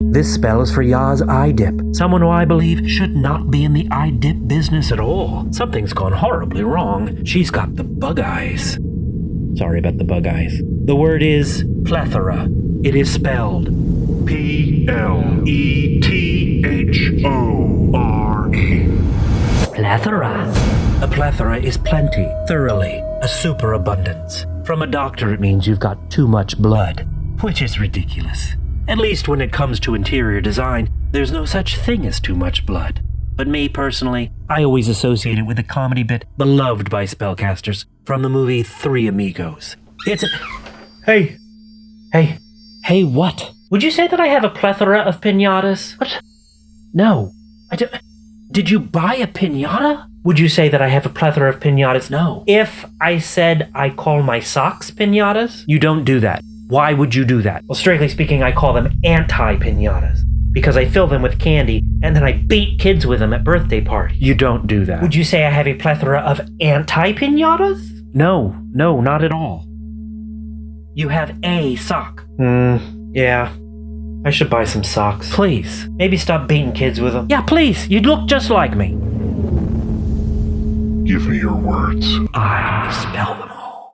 This spell is for Yaz Eye Dip, someone who I believe should not be in the eye dip business at all. Something's gone horribly wrong. She's got the bug eyes. Sorry about the bug eyes. The word is plethora. It is spelled P L E T H O R E. plethora. A plethora is plenty, thoroughly, a superabundance. From a doctor, it means you've got too much blood, which is ridiculous. At least when it comes to interior design, there's no such thing as too much blood. But me personally, I always associate it with a comedy bit beloved by spellcasters from the movie Three Amigos. It's a. Hey! Hey! Hey, what? Would you say that I have a plethora of pinatas? What? No. I don't. Did you buy a pinata? Would you say that I have a plethora of pinatas? No. If I said I call my socks pinatas, you don't do that. Why would you do that? Well, strictly speaking, I call them anti pinatas because I fill them with candy and then I beat kids with them at birthday parties. You don't do that. Would you say I have a plethora of anti pinatas? No, no, not at all. You have a sock. Hmm, yeah. I should buy some socks. Please. Maybe stop beating kids with them. Yeah, please. You'd look just like me. Give me your words. I spell them